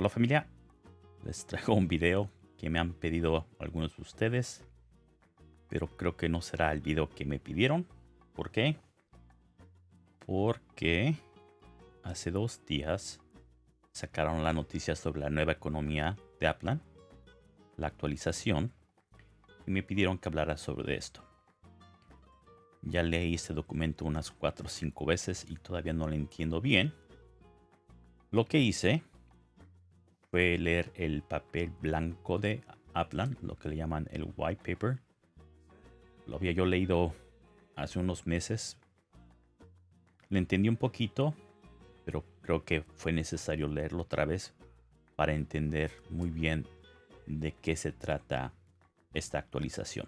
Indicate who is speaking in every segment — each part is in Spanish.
Speaker 1: Hola familia, les traigo un video que me han pedido algunos de ustedes, pero creo que no será el video que me pidieron. ¿Por qué? Porque hace dos días sacaron la noticia sobre la nueva economía de Aplan, la actualización, y me pidieron que hablara sobre esto. Ya leí este documento unas 4 o 5 veces y todavía no lo entiendo bien. Lo que hice fue leer el papel blanco de Aplan, lo que le llaman el white paper. Lo había yo leído hace unos meses. Le entendí un poquito, pero creo que fue necesario leerlo otra vez para entender muy bien de qué se trata esta actualización.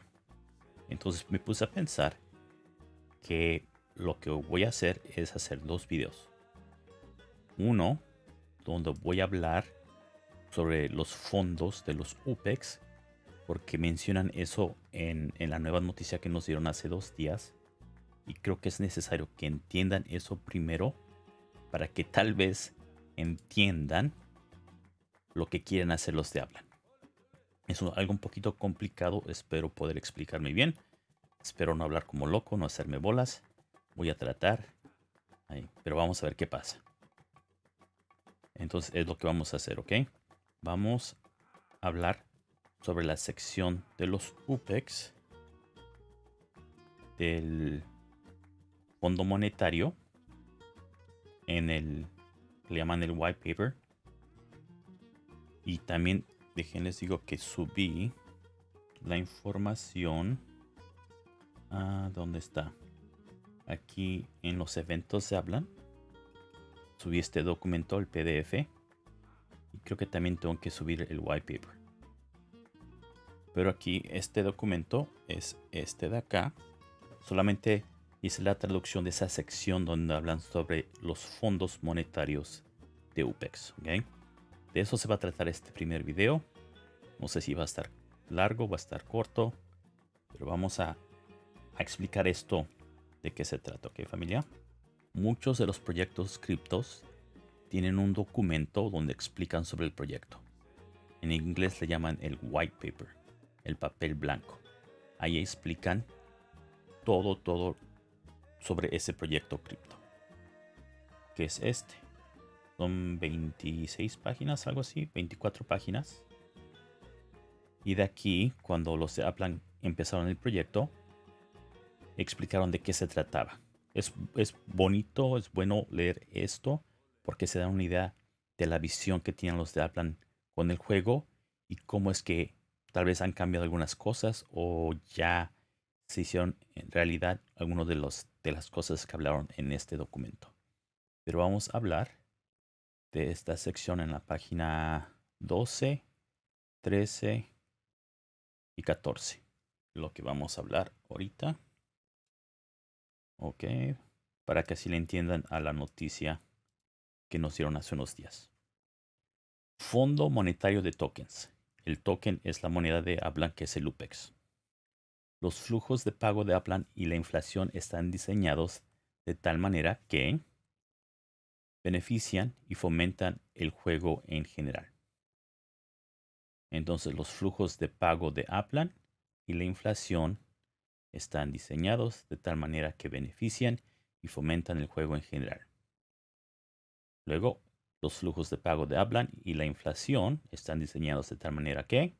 Speaker 1: Entonces me puse a pensar que lo que voy a hacer es hacer dos videos. Uno donde voy a hablar sobre los fondos de los UPEX, porque mencionan eso en, en, la nueva noticia que nos dieron hace dos días. Y creo que es necesario que entiendan eso primero para que tal vez entiendan lo que quieren hacer los de hablan. Es algo un poquito complicado, espero poder explicarme bien. Espero no hablar como loco, no hacerme bolas. Voy a tratar, pero vamos a ver qué pasa. Entonces es lo que vamos a hacer, ¿ok? Vamos a hablar sobre la sección de los UPEX del Fondo Monetario en el le llaman el white paper. Y también déjenles digo que subí la información. A dónde está aquí en los eventos se hablan. Subí este documento, el PDF. Y creo que también tengo que subir el white paper. Pero aquí este documento es este de acá. Solamente hice la traducción de esa sección donde hablan sobre los fondos monetarios de UPEX. De eso se va a tratar este primer video. No sé si va a estar largo, va a estar corto. Pero vamos a, a explicar esto de qué se trata, ¿ok familia? Muchos de los proyectos criptos tienen un documento donde explican sobre el proyecto. En inglés le llaman el white paper, el papel blanco. Ahí explican todo, todo sobre ese proyecto cripto. Que es este. Son 26 páginas, algo así, 24 páginas. Y de aquí, cuando los de Aplan empezaron el proyecto, explicaron de qué se trataba es, bonito, es bueno leer esto porque se da una idea de la visión que tienen los de Aplan con el juego y cómo es que tal vez han cambiado algunas cosas o ya se hicieron en realidad algunas de, de las cosas que hablaron en este documento. Pero vamos a hablar de esta sección en la página 12, 13 y 14. Lo que vamos a hablar ahorita. Ok, para que así le entiendan a la noticia que nos dieron hace unos días. Fondo Monetario de Tokens. El token es la moneda de Aplan que es el UPEX. Los flujos de pago de Aplan y la inflación están diseñados de tal manera que benefician y fomentan el juego en general. Entonces los flujos de pago de Aplan y la inflación están diseñados de tal manera que benefician y fomentan el juego en general. Luego, los flujos de pago de Aplan y la inflación están diseñados de tal manera que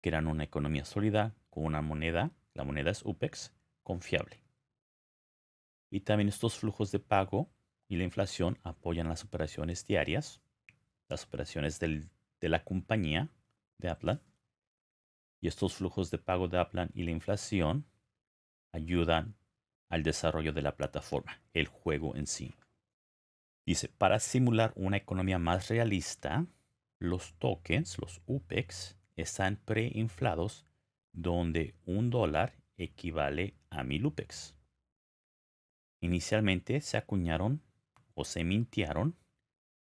Speaker 1: crean una economía sólida con una moneda, la moneda es UPEX, confiable. Y también estos flujos de pago y la inflación apoyan las operaciones diarias, las operaciones de la compañía de Aplan. Y estos flujos de pago de Aplan y la inflación ayudan al desarrollo de la plataforma, el juego en sí. Dice, para simular una economía más realista, los tokens, los UPEX, están preinflados donde un dólar equivale a mil UPEX. Inicialmente se acuñaron o se mintieron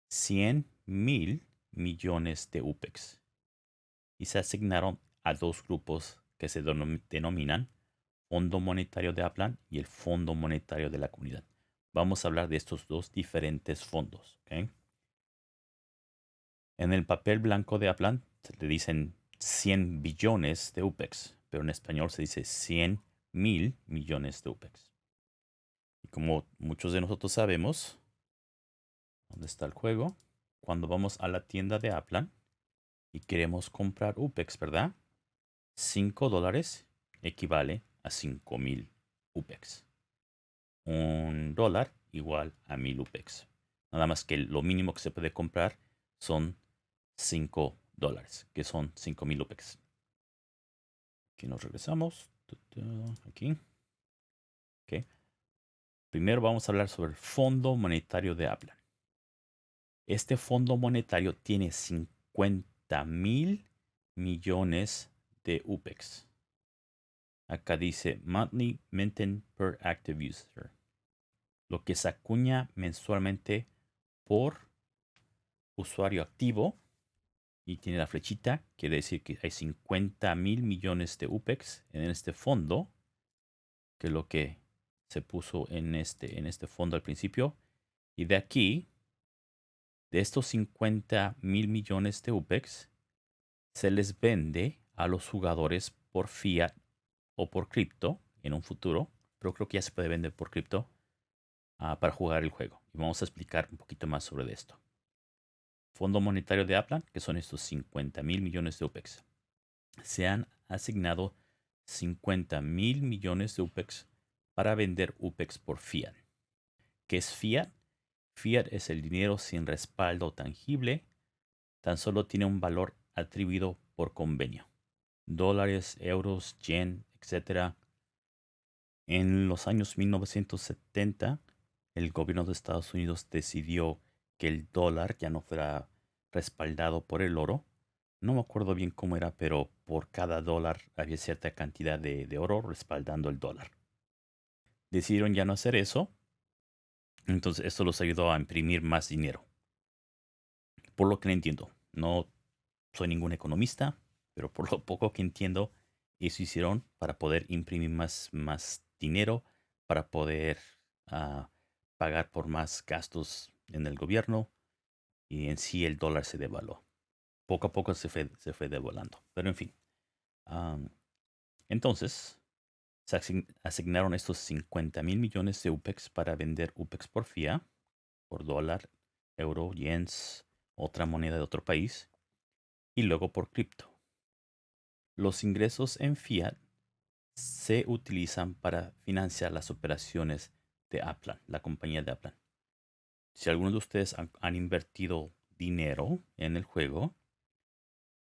Speaker 1: 100 mil millones de UPEX y se asignaron a dos grupos que se denominan Fondo Monetario de Aplan y el Fondo Monetario de la Comunidad. Vamos a hablar de estos dos diferentes fondos. En el papel blanco de Aplan le dicen 100 billones de UPEX, pero en español se dice 100 mil millones de UPEX. Y como muchos de nosotros sabemos, ¿dónde está el juego? Cuando vamos a la tienda de Aplan y queremos comprar UPEX, ¿verdad? 5 dólares equivale a 5 mil UPEX. Un dólar igual a 1000 UPEX. Nada más que lo mínimo que se puede comprar son 5 dólares, que son 5000 UPEX. Aquí nos regresamos. Aquí. Primero vamos a hablar sobre el Fondo Monetario de Aplan. Este Fondo Monetario tiene 50 mil millones de UPEX. Acá dice monthly minting per active user. Lo que se acuña mensualmente por usuario activo y tiene la flechita, quiere decir que hay 50 mil millones de UPEX en este fondo, que es lo que se puso en este, en este fondo al principio. Y de aquí, de estos 50 mil millones de UPEX, se les vende a los jugadores por fiat o por cripto en un futuro, pero creo que ya se puede vender por cripto ah, para jugar el juego. Y vamos a explicar un poquito más sobre esto. Fondo Monetario de Aplan, que son estos 50 mil millones de UPEX. Se han asignado 50 mil millones de UPEX para vender UPEX por fiat. ¿Qué es fiat? Fiat es el dinero sin respaldo tangible, tan solo tiene un valor atribuido por convenio. Dólares, euros, yen, etc. En los años 1970, el gobierno de Estados Unidos decidió que el dólar ya no fuera respaldado por el oro. No me acuerdo bien cómo era, pero por cada dólar había cierta cantidad de, oro respaldando el dólar. Decidieron ya no hacer eso. Entonces esto los ayudó a imprimir más dinero. Por lo que entiendo, no soy ningún economista, pero por lo poco que entiendo, eso hicieron para poder imprimir más, más dinero, para poder ah, pagar por más gastos en el gobierno y en sí el dólar se devaluó. Poco a poco se fue, se fue devaluando. Pero en fin. entonces, se asignaron estos 50 mil millones de UPEX para vender UPEX por FIA, por dólar, euro, yens, otra moneda de otro país, y luego por cripto. Los ingresos en fiat se utilizan para financiar las operaciones de Aplan, la compañía de Aplan si algunos de ustedes han, invertido dinero en el juego,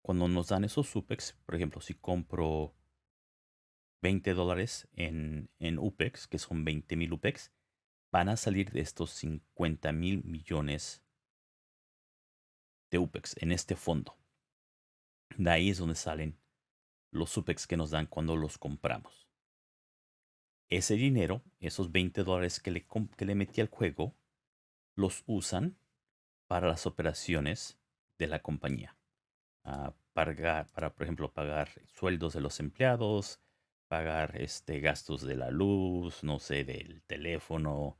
Speaker 1: cuando nos dan esos SUPEX, por ejemplo, si compro 20 dólares en, en UPEX, que son 20 mil UPEX, van a salir de estos 50 mil millones de UPEX en este fondo. De ahí es donde salen los UPEX que nos dan cuando los compramos. Ese dinero, esos 20 dólares que le, que le metí al juego, los usan para las operaciones de la compañía. Ah, para, para, por ejemplo, pagar sueldos de los empleados, pagar este, gastos de la luz, no sé, del teléfono,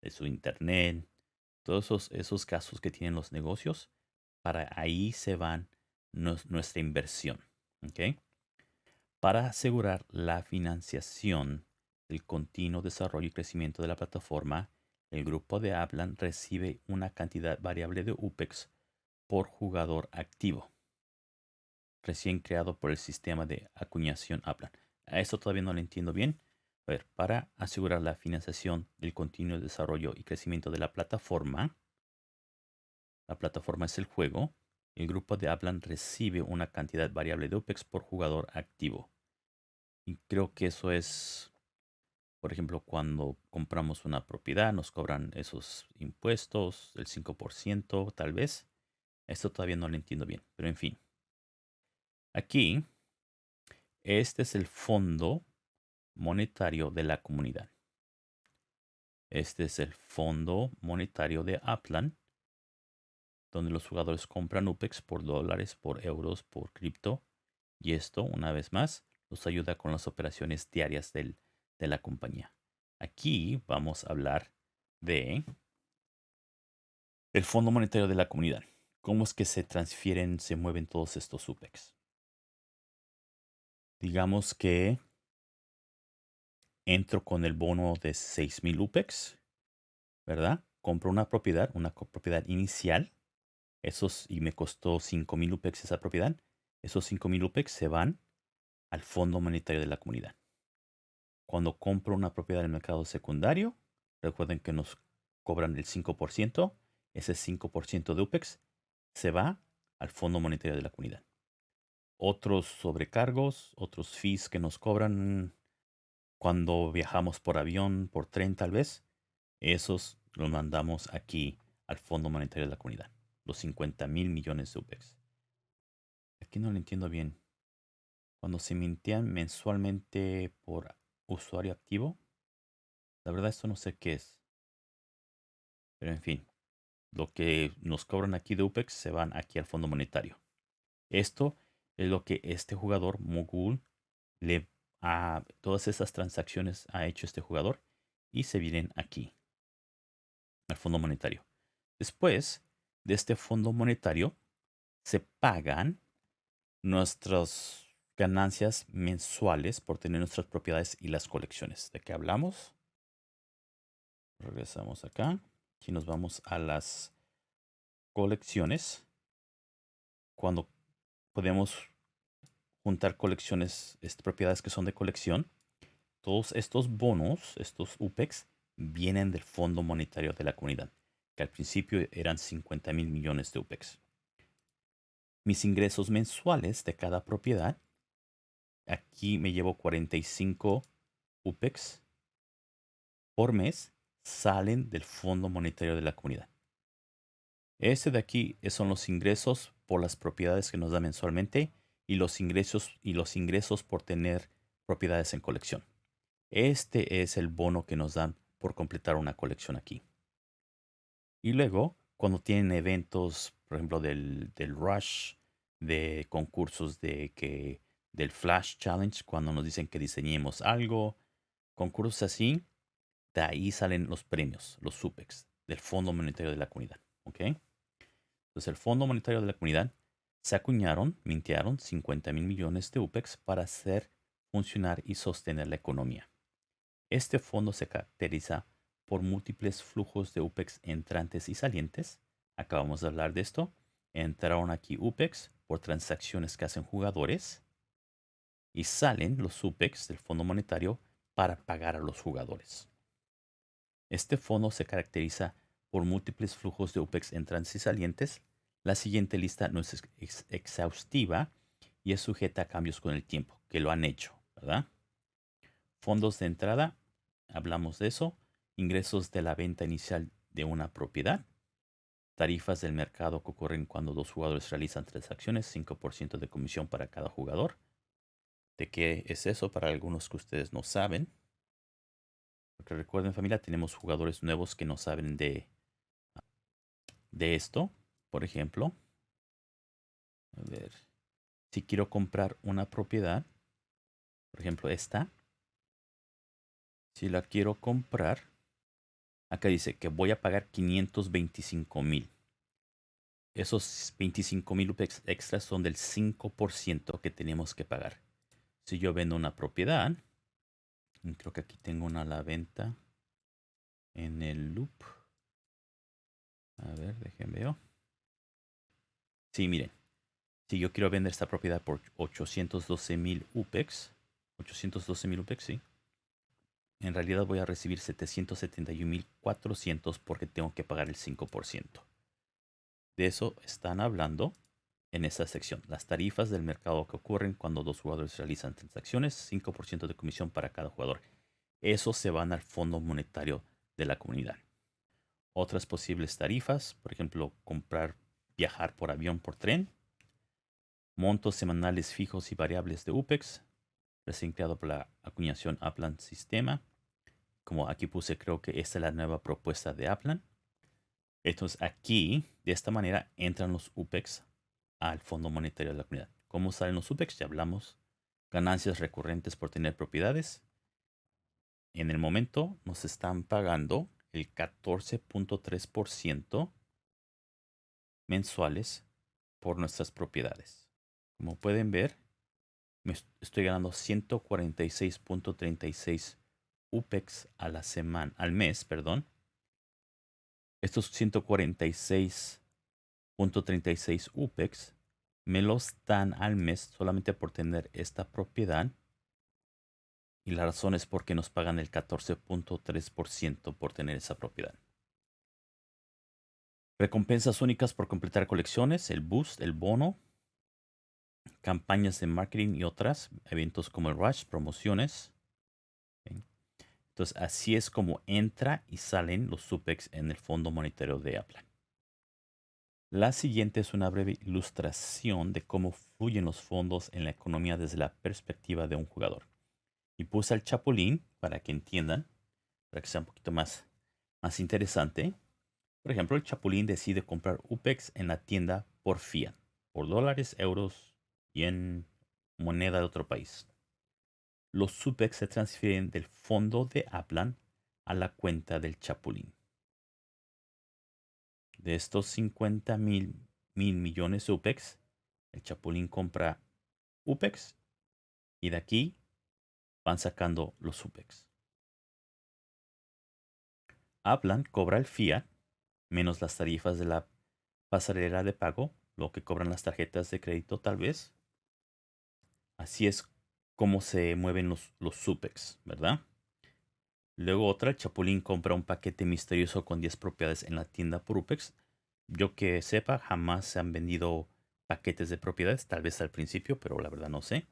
Speaker 1: de su internet, todos esos, esos gastos que tienen los negocios, para ahí se van nuestra inversión. Para asegurar la financiación del continuo desarrollo y crecimiento de la plataforma, el grupo de Aplan recibe una cantidad variable de UPEX por jugador activo, recién creado por el sistema de acuñación Aplan. A esto todavía no lo entiendo bien. Para asegurar la financiación del continuo desarrollo y crecimiento de la plataforma, la plataforma es el juego, el grupo de Aplan recibe una cantidad variable de UPEX por jugador activo. Y creo que eso es por ejemplo, cuando compramos una propiedad nos cobran esos impuestos, el 5% tal vez. Esto todavía no lo entiendo bien, pero en fin. Aquí, este es el fondo monetario de la comunidad. Este es el fondo monetario de Aplan, donde los jugadores compran UPEX por dólares, por euros, por cripto. Y esto, una vez más, los ayuda con las operaciones diarias del de la compañía. Aquí vamos a hablar de el Fondo Monetario de la Comunidad. ¿Cómo es que se transfieren, se mueven todos estos UPEX? Digamos que entro con el bono de 6.000 UPEX, ¿verdad? Compro una propiedad, una propiedad inicial, esos, y me costó 5.000 UPEX esa propiedad. Esos 5.000 UPEX se van al Fondo Monetario de la Comunidad. Cuando compro una propiedad en el mercado secundario, recuerden que nos cobran el 5%, ese 5% de UPEX se va al Fondo Monetario de la Comunidad. Otros sobrecargos, otros fees que nos cobran cuando viajamos por avión, por tren tal vez, esos los mandamos aquí al Fondo Monetario de la Comunidad. Los 50 mil millones de UPEX. Aquí no lo entiendo bien. Cuando se mintean mensualmente por usuario activo, la verdad esto no sé qué es. Pero en fin, lo que nos cobran aquí de UPEX se van aquí al Fondo Monetario. Esto es lo que este jugador, Mogul, le a todas esas transacciones ha hecho este jugador y se vienen aquí al fondo monetario. Después de este fondo monetario se pagan nuestras ganancias mensuales por tener nuestras propiedades y las colecciones. ¿De qué hablamos? Regresamos acá. Aquí nos vamos a las colecciones. Cuando podemos juntar colecciones, propiedades que son de colección. Todos estos bonos, estos UPEX, vienen del Fondo Monetario de la Comunidad, que al principio eran 50 mil millones de UPEX. Mis ingresos mensuales de cada propiedad, aquí me llevo 45 UPEX por mes, salen del Fondo Monetario de la Comunidad. Este de aquí son los ingresos por las propiedades que nos da mensualmente y los ingresos y los ingresos por tener propiedades en colección. Este es el bono que nos dan por completar una colección aquí. Y luego, cuando tienen eventos, por ejemplo, del, del Rush, de concursos de que del Flash Challenge, cuando nos dicen que diseñemos algo, concursos así, de ahí salen los premios, los SUPEX, del Fondo Monetario de la Comunidad. ¿Ok? Entonces, el Fondo Monetario de la Comunidad se acuñaron, mintearon 50 mil millones de UPEX para hacer funcionar y sostener la economía. Este fondo se caracteriza por múltiples flujos de UPEX entrantes y salientes. Acabamos de hablar de esto. Entraron aquí UPEX por transacciones que hacen jugadores y salen los UPEX del Fondo Monetario para pagar a los jugadores. Este fondo se caracteriza por múltiples flujos de UPEX entrantes y salientes la siguiente lista no es exhaustiva y es sujeta a cambios con el tiempo, que lo han hecho, ¿verdad? Fondos de entrada, hablamos de eso. Ingresos de la venta inicial de una propiedad. Tarifas del mercado que ocurren cuando dos jugadores realizan transacciones, 5% de comisión para cada jugador. ¿De qué es eso para algunos que ustedes no saben? Porque recuerden familia, tenemos jugadores nuevos que no saben de, de esto. Por ejemplo, a ver, si quiero comprar una propiedad, por ejemplo esta, si la quiero comprar, acá dice que voy a pagar 525 mil. Esos 25 mil extras son del 5% que tenemos que pagar. Si yo vendo una propiedad, creo que aquí tengo una a la venta en el loop. A ver, déjenme ver. Sí, miren. Si yo quiero vender esta propiedad por 812 mil UPEX, 812 mil UPEX, sí. En realidad voy a recibir 771.400 porque tengo que pagar el 5%. De eso están hablando en esta sección. Las tarifas del mercado que ocurren cuando dos jugadores realizan transacciones, 5% de comisión para cada jugador. Eso se van al Fondo Monetario de la comunidad. Otras posibles tarifas, por ejemplo, comprar viajar por avión por tren, montos semanales fijos y variables de UPEX, recién creado por la acuñación Aplan Sistema. Como aquí puse, creo que esta es la nueva propuesta de Aplan. Entonces aquí, de esta manera, entran los UPEX al Fondo Monetario de la Comunidad. ¿Cómo salen los UPEX? Ya hablamos. Ganancias recurrentes por tener propiedades. En el momento nos están pagando el 14.3% mensuales por nuestras propiedades. Como pueden ver, me estoy ganando 146.36 UPEX a la semana, al mes, perdón. Estos 146.36 UPEX me los dan al mes solamente por tener esta propiedad. Y la razón es porque nos pagan el 14.3% por tener esa propiedad. Recompensas únicas por completar colecciones, el boost, el bono, campañas de marketing y otras, eventos como el Rush, promociones. Entonces, así es como entra y salen los SUPEX en el Fondo Monetario de Apple. La siguiente es una breve ilustración de cómo fluyen los fondos en la economía desde la perspectiva de un jugador. Y puse el chapulín para que entiendan, para que sea un poquito más, más interesante. Por ejemplo, el Chapulín decide comprar UPEX en la tienda por fiat, por dólares, euros y en moneda de otro país. Los UPEX se transfieren del fondo de Aplan a la cuenta del Chapulín. De estos 50 mil, mil millones UPEX, el Chapulín compra UPEX y de aquí van sacando los UPEX. Aplan cobra el fiat menos las tarifas de la pasarela de pago, lo que cobran las tarjetas de crédito tal vez. Así es como se mueven los, los ¿verdad? Luego otra, Chapulín compra un paquete misterioso con 10 propiedades en la tienda por UPEX. Yo que sepa, jamás se han vendido paquetes de propiedades, tal vez al principio, pero la verdad no sé.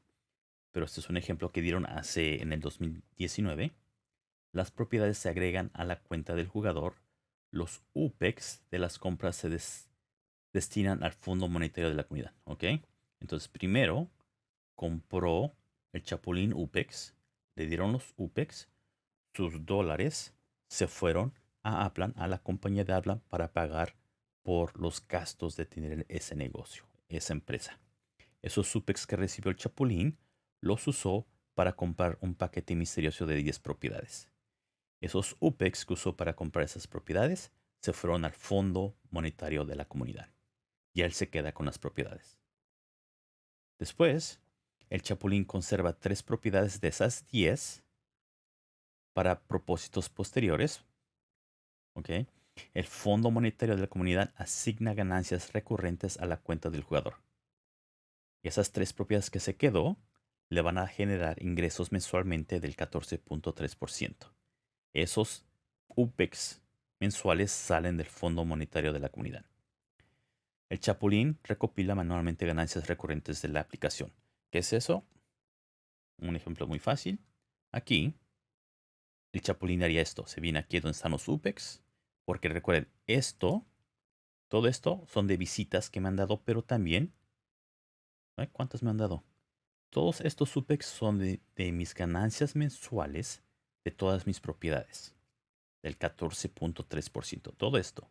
Speaker 1: Pero este es un ejemplo que dieron hace en el 2019. Las propiedades se agregan a la cuenta del jugador los UPEX de las compras se destinan al Fondo Monetario de la Comunidad. ¿Ok? Entonces, primero compró el Chapulín UPEX, le dieron los UPEX, sus dólares se fueron a Aplan, a la compañía de Aplan, para pagar por los gastos de tener ese negocio, esa empresa. Esos UPEX que recibió el Chapulín los usó para comprar un paquete misterioso de 10 propiedades. Esos UPEX que usó para comprar esas propiedades se fueron al fondo monetario de la comunidad. Y él se queda con las propiedades. Después, el Chapulín conserva tres propiedades de esas 10 para propósitos posteriores. El Fondo Monetario de la Comunidad asigna ganancias recurrentes a la cuenta del jugador. Esas tres propiedades que se quedó le van a generar ingresos mensualmente del 14.3%. Esos UPEX mensuales salen del Fondo Monetario de la Comunidad. El Chapulín recopila manualmente ganancias recurrentes de la aplicación. ¿Qué es eso? Un ejemplo muy fácil. Aquí, el Chapulín haría esto. Se viene aquí donde están los UPEX. Porque recuerden, esto, todo esto son de visitas que me han dado, pero también... ¿Cuántas me han dado? Todos estos UPEX son de, de mis ganancias mensuales de todas mis propiedades. Del 14.3%. Todo esto.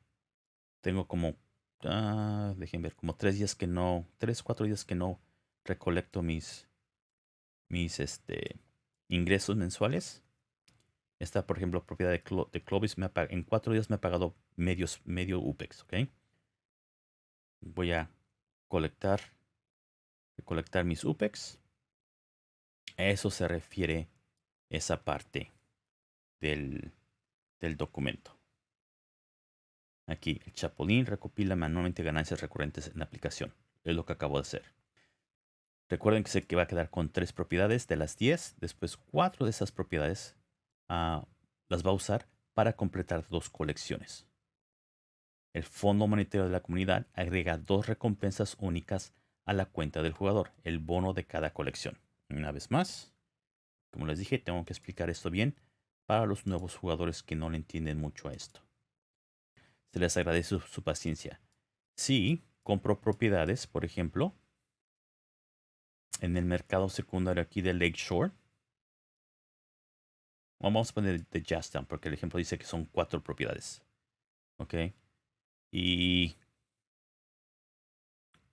Speaker 1: Tengo como, ah, dejen ver, como tres días que no, tres, cuatro días que no recolecto mis, mis este, ingresos mensuales. Esta, por ejemplo, propiedad de, Clovis me en cuatro días me ha pagado medios, medio UPEX, ¿ok? Voy a colectar, recolectar mis UPEX. A eso se refiere esa parte del, documento. Aquí, el Chapulín recopila manualmente ganancias recurrentes en la aplicación. Es lo que acabo de hacer. Recuerden que se va a quedar con tres propiedades de las 10. Después, cuatro de esas propiedades ah, las va a usar para completar dos colecciones. El Fondo Monetario de la Comunidad agrega dos recompensas únicas a la cuenta del jugador, el bono de cada colección. Una vez más, como les dije, tengo que explicar esto bien para los nuevos jugadores que no le entienden mucho a esto. Se les agradece su, paciencia. Si compro propiedades, por ejemplo, en el mercado secundario aquí de Lakeshore, vamos a poner de Jazztown porque el ejemplo dice que son cuatro propiedades. Ok. Y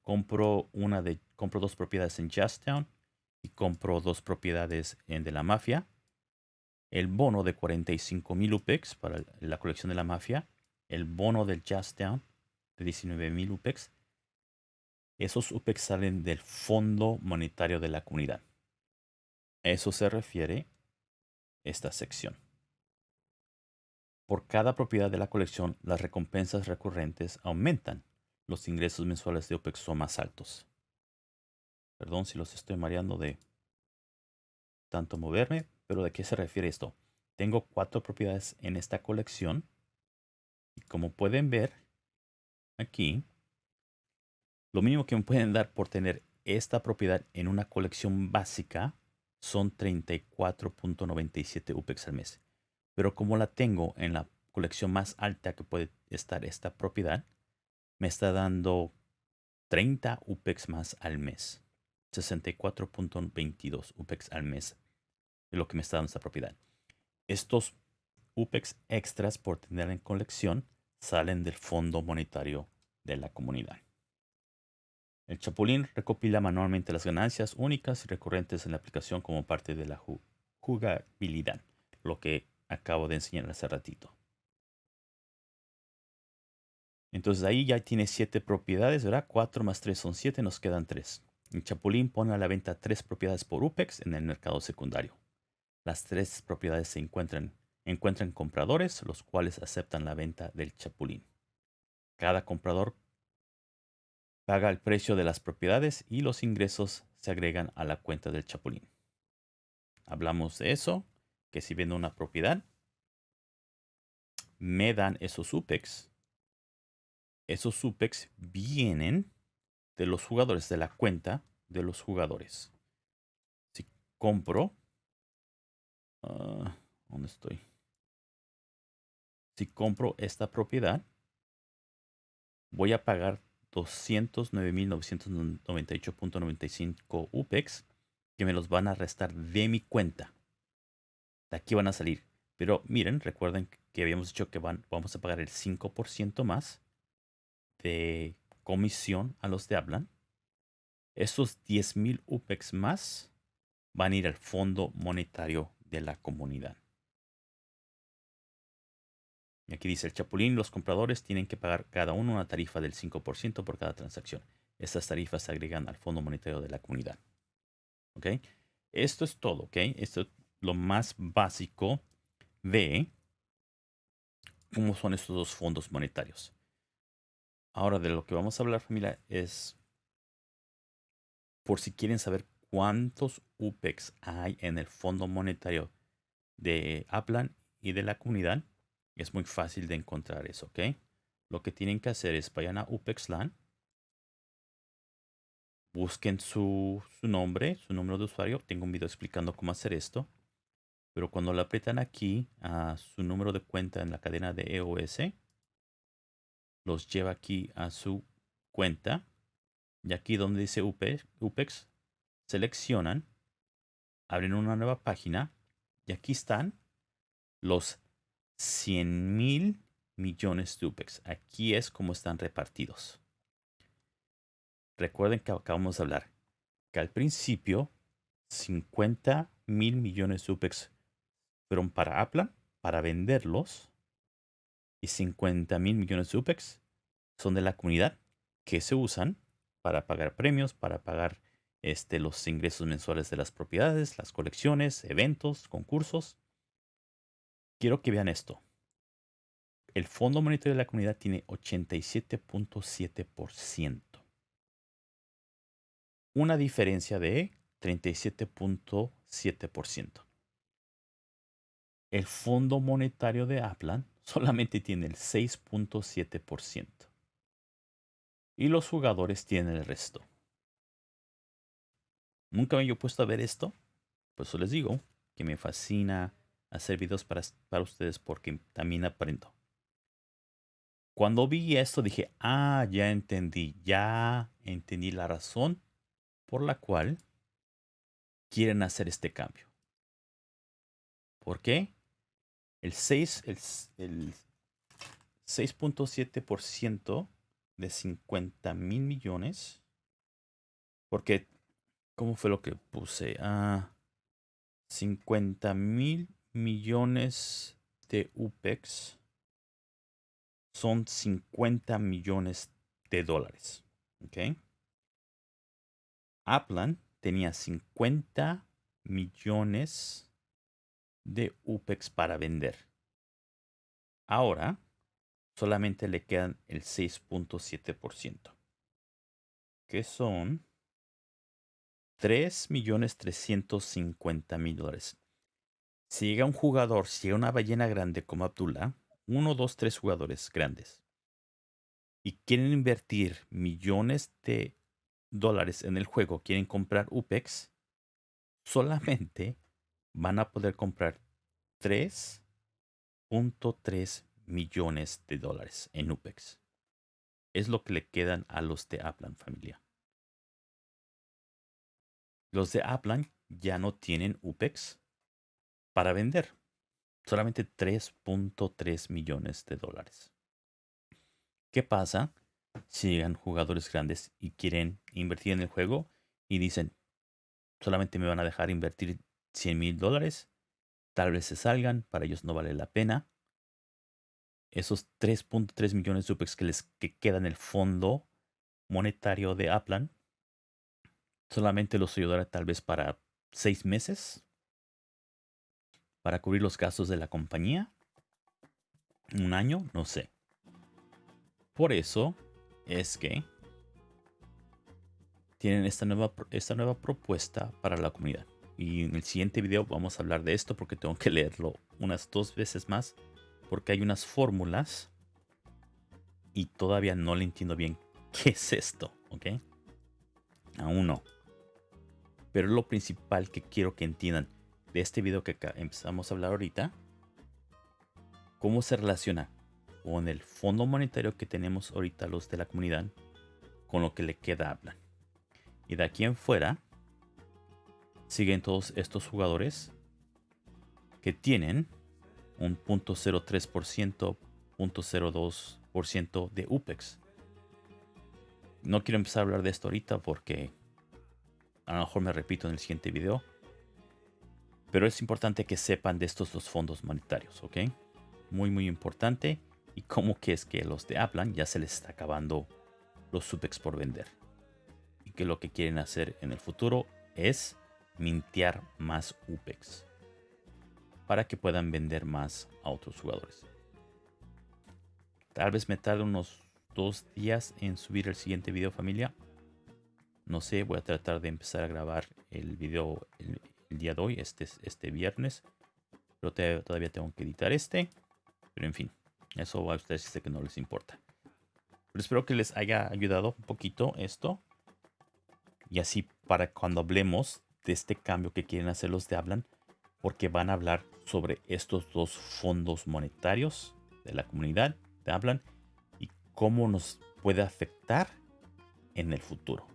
Speaker 1: compro una de compro dos propiedades en Jazztown y compro dos propiedades en de la mafia el bono de 45 mil UPEX para la colección de la mafia, el bono del Just Down de 19.000 UPEX, esos UPEX salen del Fondo Monetario de la Comunidad. eso se refiere esta sección. Por cada propiedad de la colección, las recompensas recurrentes aumentan. Los ingresos mensuales de UPEX son más altos. Perdón si los estoy mareando de tanto moverme, pero ¿de qué se refiere esto? Tengo cuatro propiedades en esta colección. Y como pueden ver aquí, lo mínimo que me pueden dar por tener esta propiedad en una colección básica son 34.97 UPEX al mes. Pero como la tengo en la colección más alta que puede estar esta propiedad, me está dando 30 UPEX más al mes. 64.22 UPEX al mes es lo que me está dando esta propiedad. Estos UPEX extras por tener en colección salen del Fondo Monetario de la comunidad. El Chapulín recopila manualmente las ganancias únicas y recurrentes en la aplicación como parte de la jugabilidad, lo que acabo de enseñar hace ratito. Entonces ahí ya tiene siete propiedades, ¿verdad? 4 más 3 son 7, nos quedan 3. El Chapulín pone a la venta tres propiedades por UPEX en el mercado secundario. Las tres propiedades se encuentran, encuentran compradores, los cuales aceptan la venta del Chapulín. Cada comprador paga el precio de las propiedades y los ingresos se agregan a la cuenta del Chapulín. Hablamos de eso, que si vendo una propiedad, me dan esos UPEX. Esos UPEX vienen de los jugadores, de la cuenta de los jugadores. Si compro, ah, ¿dónde estoy? Si compro esta propiedad, voy a pagar 209.998.95 UPEX que me los van a restar de mi cuenta. De aquí van a salir. Pero miren, recuerden que habíamos dicho que van, vamos a pagar el 5% más de comisión a los de hablan. Esos 10.000 UPEX más van a ir al Fondo Monetario de la Comunidad. Y aquí dice el Chapulín, los compradores tienen que pagar cada uno una tarifa del 5% por cada transacción. Estas tarifas se agregan al Fondo Monetario de la comunidad. ¿Ok? Esto es todo, ¿ok? Esto es lo más básico de cómo son estos dos fondos monetarios. Ahora de lo que vamos a hablar familia es por si quieren saber cuántos UPEX hay en el Fondo Monetario de Aplan y de la comunidad es muy fácil de encontrar eso, ¿ok? Lo que tienen que hacer es vayan a UPEXLAN, busquen su, nombre, su número de usuario. Tengo un video explicando cómo hacer esto. Pero cuando le aprietan aquí a su número de cuenta en la cadena de EOS, los lleva aquí a su cuenta. Y aquí donde dice UPEX, seleccionan, abren una nueva página y aquí están los 100 mil millones de UPEX. Aquí es como están repartidos. Recuerden que acabamos de hablar que al principio 50 mil millones de UPEX fueron para Apple, para venderlos. Y 50 mil millones de UPEX son de la comunidad que se usan para pagar premios, para pagar este, los ingresos mensuales de las propiedades, las colecciones, eventos, concursos quiero que vean esto. El Fondo Monetario de la Comunidad tiene 87.7%. Una diferencia de 37.7%. El Fondo Monetario de Aplan solamente tiene el 6.7%. Y los jugadores tienen el resto. Nunca me he puesto a ver esto. Por eso les digo que me fascina hacer videos para, para ustedes porque también aprendo. Cuando vi esto dije, ah, ya entendí, ya entendí la razón por la cual quieren hacer este cambio. ¿Por qué? El 6, el, el 6.7% de 50 mil millones. Porque, ¿cómo fue lo que puse? Ah, 50 mil millones de UPEX son 50 millones de dólares. ¿Ok? Aplan tenía 50 millones de UPEX para vender. Ahora solamente le quedan el 6.7%, que son 3.350.000 dólares. Si llega un jugador, si llega una ballena grande como Abdullah, uno, dos, tres jugadores grandes, y quieren invertir millones de dólares en el juego, quieren comprar UPEX, solamente van a poder comprar 3.3 millones de dólares en UPEX. Es lo que le quedan a los de Aplan familia. Los de Aplan ya no tienen UPEX para vender. Solamente 3.3 millones de dólares. ¿Qué pasa si llegan jugadores grandes y quieren invertir en el juego y dicen, solamente me van a dejar invertir 100 mil dólares? Tal vez se salgan, para ellos no vale la pena. Esos 3.3 millones de UPEX que les que quedan en el fondo monetario de Aplan solamente los ayudará tal vez para seis meses para cubrir los gastos de la compañía. Un año, no sé. Por eso es que tienen esta nueva, esta nueva propuesta para la comunidad. Y en el siguiente video vamos a hablar de esto porque tengo que leerlo unas dos veces más. Porque hay unas fórmulas y todavía no le entiendo bien qué es esto, ¿ok? Aún no. Pero lo principal que quiero que entiendan de este video que empezamos a hablar ahorita, cómo se relaciona con el fondo monetario que tenemos ahorita los de la comunidad, con lo que le queda hablan. Y de aquí en fuera, siguen todos estos jugadores que tienen un 0.03%, 0.02% de UPEX. No quiero empezar a hablar de esto ahorita porque a lo mejor me repito en el siguiente video. Pero es importante que sepan de estos dos fondos monetarios, ¿ok? Muy, muy importante. Y cómo que es que los de Aplan ya se les está acabando los Supex por vender. Y que lo que quieren hacer en el futuro es mintear más UPEX. Para que puedan vender más a otros jugadores. Tal vez me tarde unos dos días en subir el siguiente video familia. No sé, voy a tratar de empezar a grabar el video día de hoy, este, este viernes. Pero todavía tengo que editar este. Pero en fin, eso a ustedes sé que no les importa. Pero espero que les haya ayudado un poquito esto. Y así para cuando hablemos de este cambio que quieren hacer los de Hablan. Porque van a hablar sobre estos dos fondos monetarios de la comunidad de Hablan. Y cómo nos puede afectar en el futuro.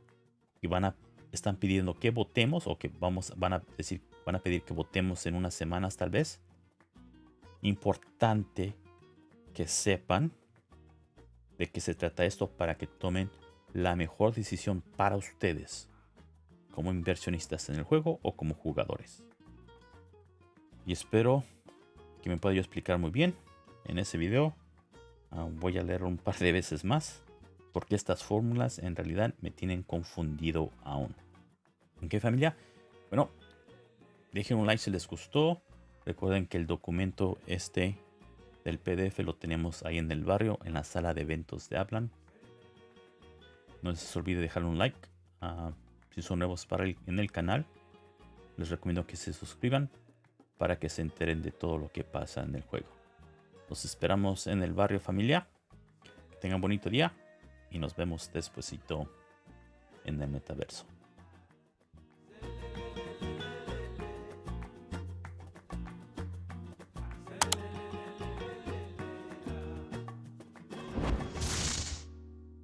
Speaker 1: Y van a están pidiendo que votemos o que vamos, van a decir, van a pedir que votemos en unas semanas tal vez. Importante que sepan de qué se trata esto para que tomen la mejor decisión para ustedes como inversionistas en el juego o como jugadores. Y espero que me pueda yo explicar muy bien en ese video. Voy a leer un par de veces más porque estas fórmulas en realidad me tienen confundido aún. ¿En qué familia? Bueno, dejen un like si les gustó. Recuerden que el documento este del PDF lo tenemos ahí en el barrio, en la sala de eventos de Aplan. No se olvide dejar un like. Ah, si son nuevos en el canal, les recomiendo que se suscriban para que se enteren de todo lo que pasa en el juego. Los esperamos en el barrio familia. Que tengan bonito día y nos vemos despuesito en el metaverso.